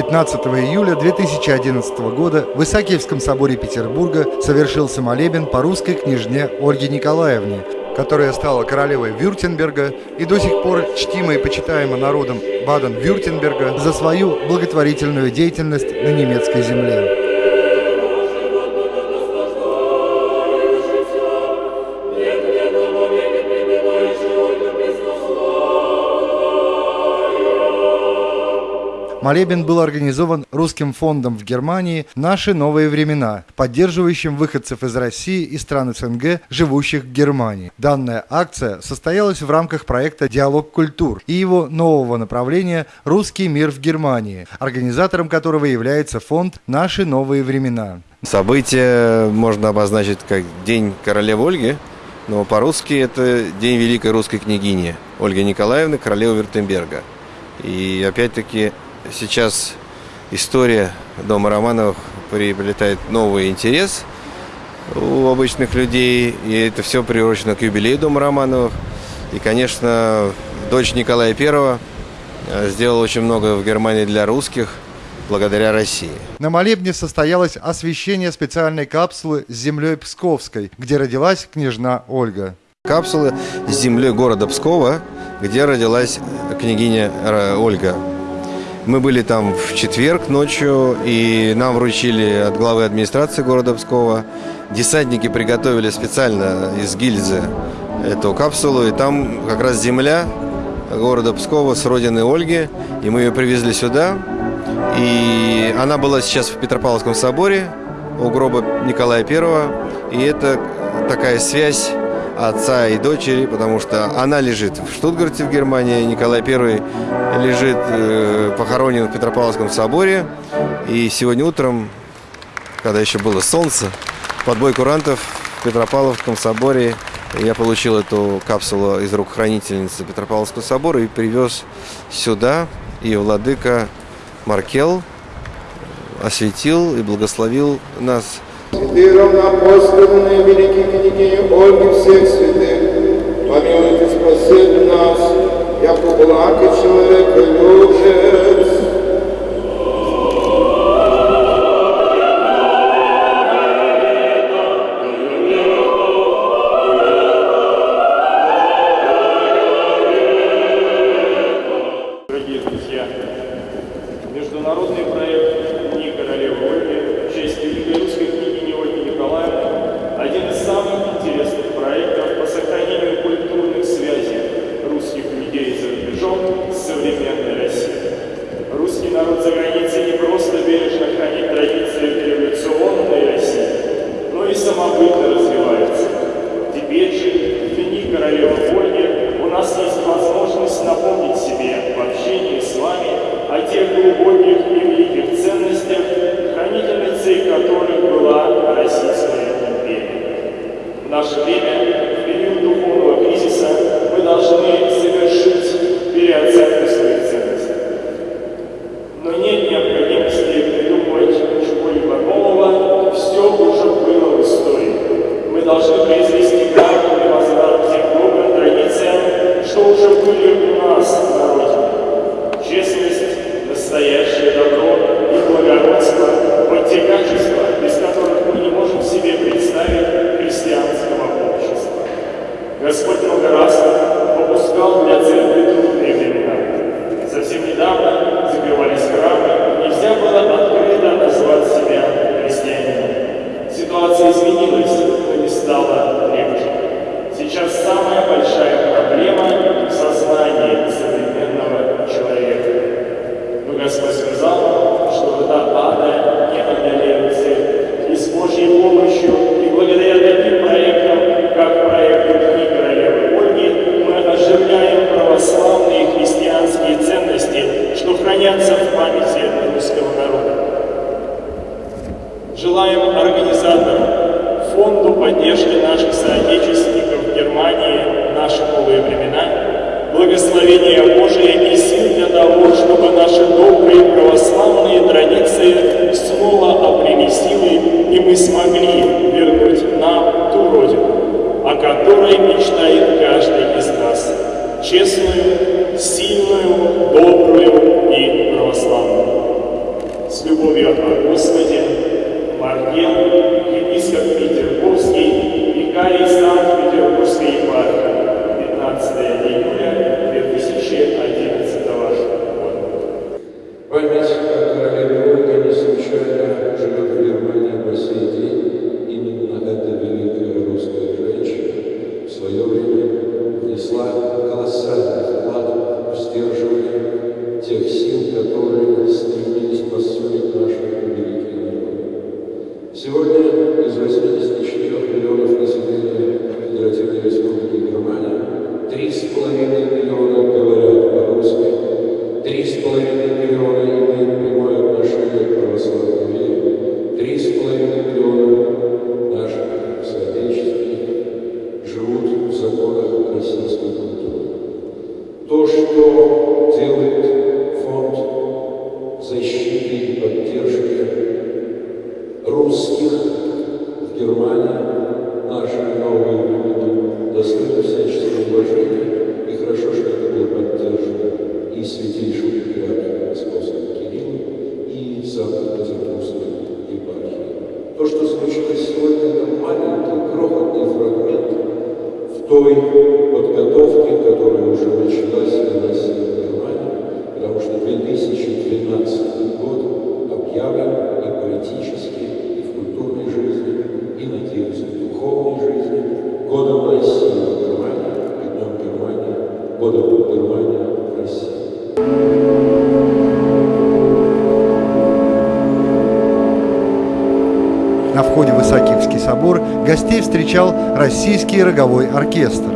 15 июля 2011 года в Исаакиевском соборе Петербурга совершился молебен по русской княжне Ольге Николаевне, которая стала королевой Вюртемберга и до сих пор чтима и почитаема народом Баден-Вюртемберга за свою благотворительную деятельность на немецкой земле. Молебен был организован Русским фондом в Германии «Наши новые времена», поддерживающим выходцев из России и стран СНГ, живущих в Германии. Данная акция состоялась в рамках проекта «Диалог культур» и его нового направления «Русский мир в Германии», организатором которого является фонд «Наши новые времена». Событие можно обозначить как День королевы Ольги, но по-русски это День Великой Русской княгини Ольги Николаевны, королевы Вертемберга. И опять-таки сейчас история дома Романовых приобретает новый интерес у обычных людей, и это все приурочено к юбилею дома Романовых. И, конечно, дочь Николая I э, сделала очень много в Германии для русских, благодаря России. На молебне состоялось освещение специальной капсулы с землей Псковской, где родилась княжна Ольга. Капсулы с землей города Пскова, где родилась княгиня э, Ольга. Мы были там в четверг ночью, и нам вручили от главы администрации города Пскова. Десантники приготовили специально из гильзы эту капсулу, и там как раз земля города Пскова с родины Ольги, и мы ее привезли сюда. И она была сейчас в Петропавловском соборе у гроба Николая I, и это такая связь отца и дочери, потому что она лежит в Штутгарте в Германии, Николай I лежит э, похоронен в Петропавловском соборе. И сегодня утром, когда еще было солнце, под бой курантов в Петропавловском соборе я получил эту капсулу из рук хранительницы Петропавловского собора и привез сюда. И владыка Маркел осветил и благословил нас Святые равноапостольные великие княгини Ольги всех святых, помилуйте, спасите нас, яко благ и человека любец. Желаем организаторам, фонду поддержки наших соотечественников в Германии «Наши новые времена» благословения Божия и сил для того, чтобы наши добрые православные традиции снова обрели силы, и мы смогли вернуть нам ту Родину, о которой мечтает каждый из нас, честную, сильную, добрую и православную. Три Арген, епископ Петербургский, викарий Сан в Германии, наши новые гостей встречал российский роговой оркестр.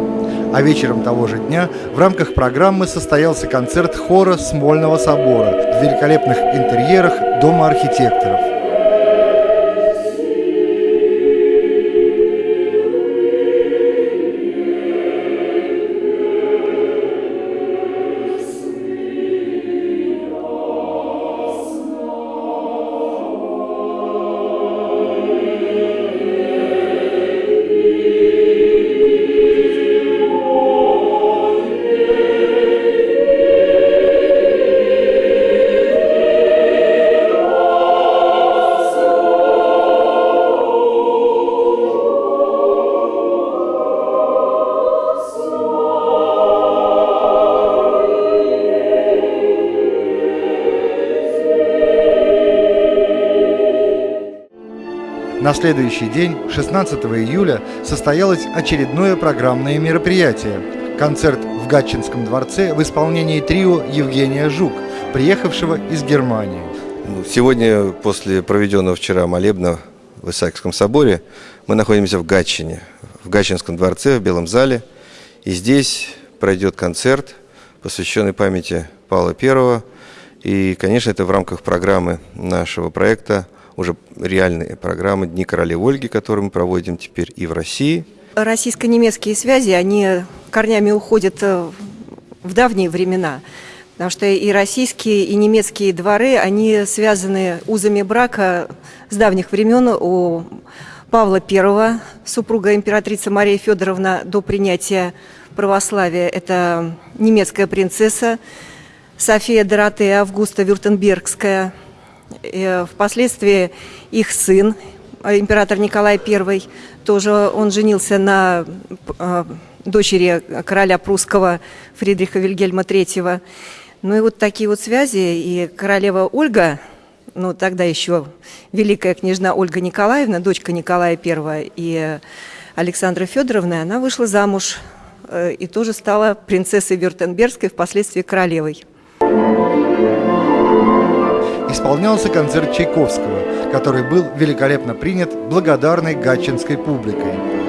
А вечером того же дня в рамках программы состоялся концерт хора Смольного собора в великолепных интерьерах Дома архитекторов. На следующий день, 16 июля, состоялось очередное программное мероприятие – концерт в Гатчинском дворце в исполнении трио Евгения Жук, приехавшего из Германии. Ну, Сегодня, после проведенного вчера молебна в Исаакиевском соборе, мы находимся в Гатчине, в Гатчинском дворце, в Белом зале. И здесь пройдет концерт, посвященный памяти Павла I. И, конечно, это в рамках программы нашего проекта, уже реальной программы «Дни королевы Ольги», которую мы проводим теперь и в России. Российско-немецкие связи, они корнями уходят э, в давние времена. Потому что и российские, и немецкие дворы, они связаны узами брака с давних времен. У Павла I, супруга императрица Мария Федоровна до принятия православия, это немецкая принцесса София Доротея Августа Вюртембергская. И Впоследствии их сын, э, император Николай I, тоже он женился на э, дочери короля прусского Фридриха Вильгельма III. Ну и вот такие вот связи. И королева Ольга, ну тогда еще великая княжна Ольга Николаевна, дочка Николая I и Александра Федоровна, она вышла замуж э, и тоже стала принцессой Вюртембергской, впоследствии королевой. Исполнялся концерт Чайковского, который был великолепно принят благодарной гатчинской публикой.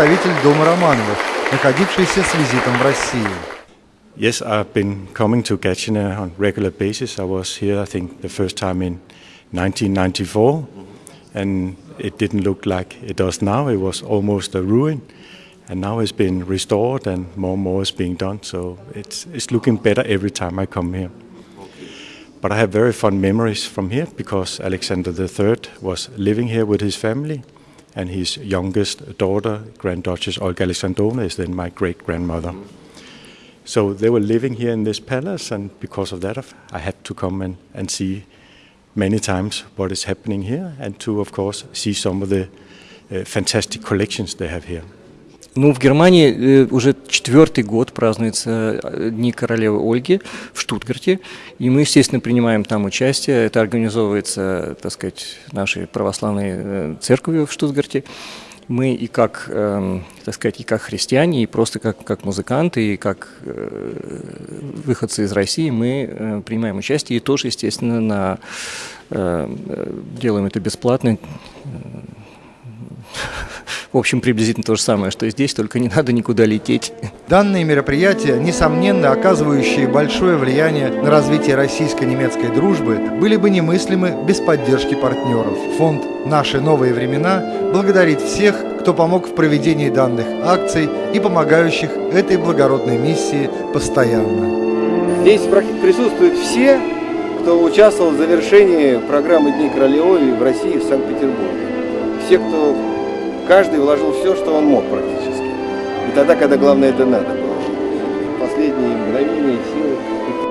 представитель Дома Романовых, находившийся с визитом в России. Yes, I've been coming to Gatchina on regular basis. I was here, I think, the first time in 1994, and it didn't look like it does now. It was almost a ruin, and now it's been restored, and more and more is being done. So it's it's looking better every time I come here. But I have very fond memories from here because Alexander III was living here with his family, and his youngest daughter, Grand Duchess Olga Alexandrovna, is then my great grandmother. So they were living here in this palace, and because of that, I had to come and, and see many times what is happening here, and to, of course, see some of the uh, fantastic collections they have here. Ну, в Германии э, уже четвертый год празднуются э, Дни королевы Ольги в Штутгарте, и мы, естественно, принимаем там участие. Это организовывается, так сказать, нашей православной э, церковью в Штутгарте. Мы и как, э, так сказать, и как христиане, и просто как, как музыканты, и как выходцы из России, мы принимаем участие, и тоже, естественно, на, делаем это бесплатно. В общем, приблизительно то же самое, что и здесь, только не надо никуда лететь. Данные мероприятия, несомненно оказывающие большое влияние на развитие российско-немецкой дружбы, были бы немыслимы без поддержки партнеров. Фонд «Наши новые времена» благодарит всех, кто помог в проведении данных акций и помогающих этой благородной миссии постоянно. Здесь присутствуют все, кто участвовал в завершении программы Дней Королевой в России, в Санкт-Петербурге. Все, кто каждый вложил все, что он мог практически. И тогда, когда главное это надо было. Последние мгновения, силы.